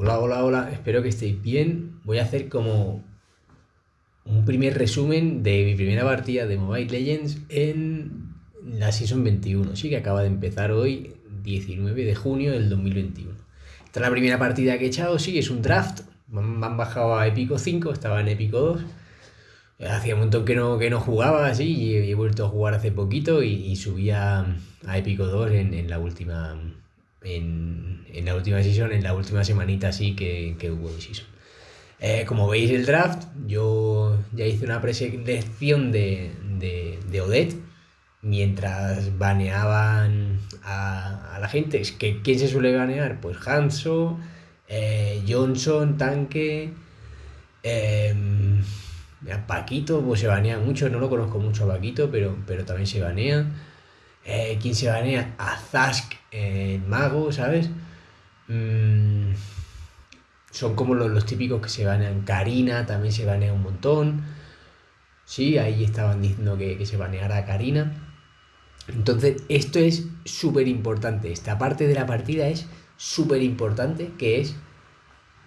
Hola, hola, hola, espero que estéis bien. Voy a hacer como un primer resumen de mi primera partida de Mobile Legends en la Season 21, sí, que acaba de empezar hoy, 19 de junio del 2021. Esta es la primera partida que he echado, sí, es un draft. Me han bajado a Épico 5, estaba en Épico 2. Hacía un montón que no, que no jugaba así y he, vuelto a jugar hace poquito y, subía a Épico 2 en, en la última en, en, la última season, en la última semanita así que, que hubo de season. Eh, como veis el draft, yo ya hice una preselección de, de, de Odette mientras baneaban a, a la gente. Es que, ¿Quién se suele banear? Pues Hanso, eh, Johnson, Tanque, eh, Paquito, pues se banea mucho, no lo conozco mucho a Paquito, pero, pero también se banea. Eh, ¿Quién se banea? A Zask, el mago, ¿sabes? Mm, son como los, típicos que se banean. Karina también se banea un montón. Sí, ahí estaban diciendo que, se baneara a Karina. Entonces, esto es súper importante. Esta parte de la partida es súper importante, que es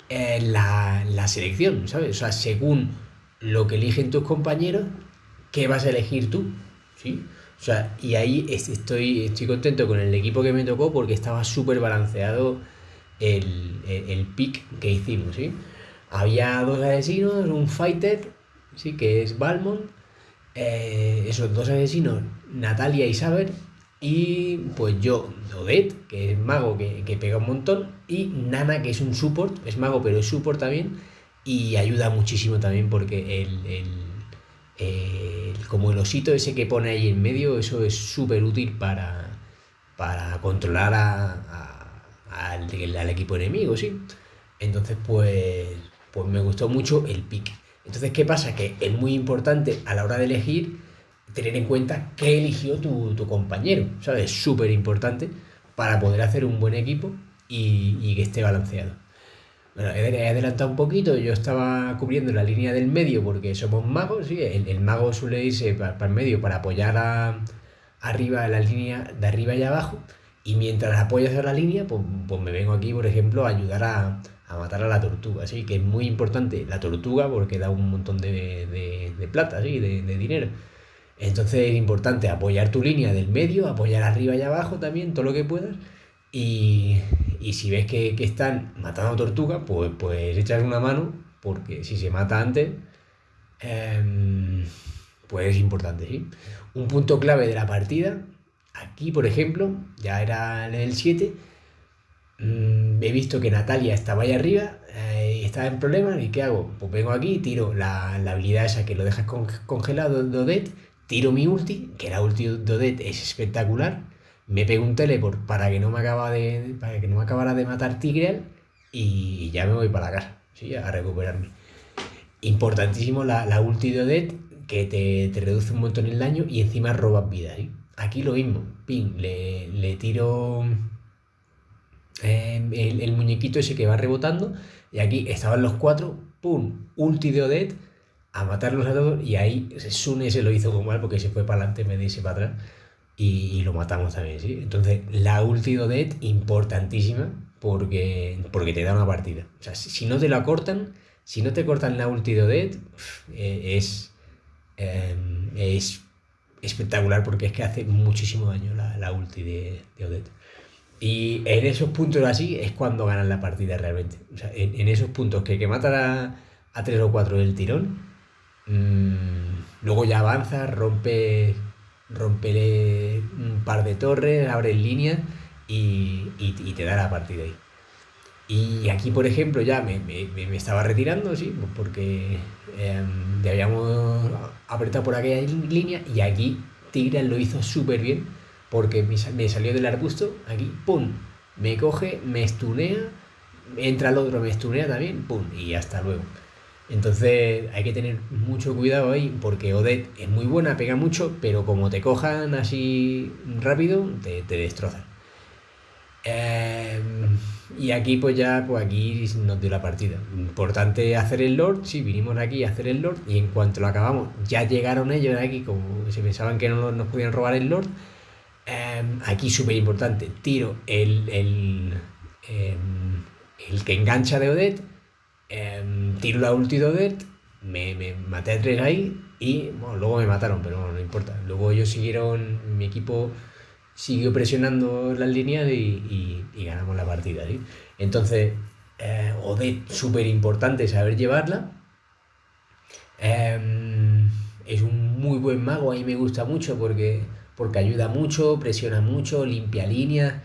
eh, la, la selección, ¿sabes? O sea, según lo que eligen tus compañeros, ¿qué vas a elegir tú? ¿Sí? O sea, y ahí estoy, estoy contento con el equipo que me tocó porque estaba súper balanceado el, el, pick que hicimos, ¿sí? Había dos asesinos, un fighter, ¿sí? Que es Balmont, eh, esos dos asesinos, Natalia y Saber, y pues yo, Odette, que es mago que, que, pega un montón, y Nana, que es un support, es mago pero es support también, y ayuda muchísimo también porque el como el osito ese que pone ahí en medio, eso es súper útil para, para controlar al, equipo enemigo, ¿sí? Entonces, pues, pues me gustó mucho el pick. Entonces, ¿qué pasa? Que es muy importante a la hora de elegir tener en cuenta qué eligió tu, compañero, ¿sabes? Es súper importante para poder hacer un buen equipo y que esté balanceado. Bueno, he adelantado un poquito, yo estaba cubriendo la línea del medio porque somos magos, ¿sí? el, mago suele irse para, el medio para apoyar a, arriba la línea de arriba y abajo, y mientras apoyas a la línea, pues, pues me vengo aquí, por ejemplo, a ayudar a, matar a la tortuga, así que es muy importante la tortuga porque da un montón de, de, plata, ¿sí? de, de dinero. Entonces es importante apoyar tu línea del medio, apoyar arriba y abajo también, todo lo que puedas, y, y si ves que, que están matando tortuga, pues, pues echas una mano, porque si se mata antes, eh, pues es importante, ¿sí? Un punto clave de la partida, aquí por ejemplo, ya era el 7, mm, he visto que Natalia estaba ahí arriba, eh, estaba en problemas, ¿y qué hago? Pues vengo aquí, tiro la, la habilidad esa que lo dejas congelado de Odette, tiro mi ulti, que la ulti de Odette es espectacular, me pego un teleport para que no me acaba de para que no me acabara de matar Tigreal y ya me voy para la casa, ¿sí? a recuperarme. Importantísimo la, la ulti de Odette, que te, reduce un montón el daño y encima robas vida. Aquí lo mismo, ping, le, tiro em, el, muñequito ese que va rebotando y aquí estaban los cuatro, pum, ulti de Odette a matarlos a todos y ahí Sune se lo hizo como mal porque se fue para adelante me dice para atrás y, lo matamos también, ¿sí? Entonces, la ulti de importantísima, porque, porque te da una partida. O sea, si, no te la cortan, si no te cortan la ulti de Odette, eh, es, em, es espectacular porque es que hace muchísimo daño la, la ulti de, de. Y en esos puntos así es cuando ganan la partida realmente. O sea, en, esos puntos que, que matan a, a 3 o 4 del tirón, mmm, luego ya avanza, rompe rompele un par de torres, abre línea y, y, te da la partida ahí. Y aquí, por ejemplo, ya me, me, me estaba retirando, sí, porque eh, habíamos apretado por aquella línea y aquí Tigre lo hizo súper bien porque me, me, salió del arbusto, aquí, ¡pum! Me coge, me estunea, entra el otro, me estunea también, ¡pum! Y hasta luego. Entonces hay que tener mucho cuidado ahí porque Odette es muy buena, pega mucho, pero como te cojan así rápido, te, te destrozan. Em, y aquí pues ya, pues aquí nos dio la partida. Importante hacer el Lord, sí, vinimos aquí a hacer el Lord y en cuanto lo acabamos, ya llegaron ellos aquí, como se pensaban que no nos podían robar el Lord. Em, aquí súper importante, tiro el, el, em, el que engancha de Odet, em, tiro la ulti de Odet, me, maté a tres ahí y luego me mataron, pero bueno, no importa. Luego ellos siguieron, mi equipo siguió presionando las líneas y, ganamos la partida. Entonces, eh, Odet, súper importante saber llevarla. Em, es un muy buen mago, a mí me gusta mucho porque, porque ayuda mucho, presiona mucho, limpia líneas.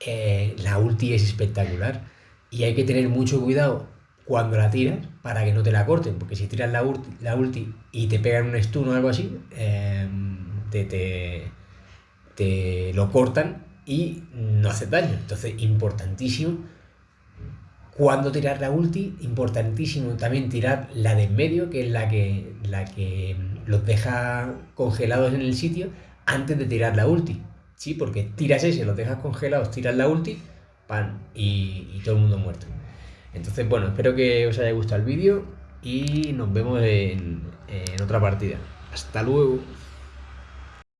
Eh, la ulti es espectacular y hay que tener mucho cuidado cuando la tiras para que no te la corten, porque si tiras la, ulti, la ulti y te pegan un stun o algo así, em, te, lo cortan y no hace daño. Entonces, importantísimo cuando tirar la ulti, importantísimo también tirar la de en medio, que es la que, la que los deja congelados en el sitio antes de tirar la ulti. Sí, porque tiras ese, los dejas congelados, tiras la ulti, pan, y, todo el mundo muerto. Entonces, bueno, espero que os haya gustado el vídeo y nos vemos en, en otra partida. Hasta luego.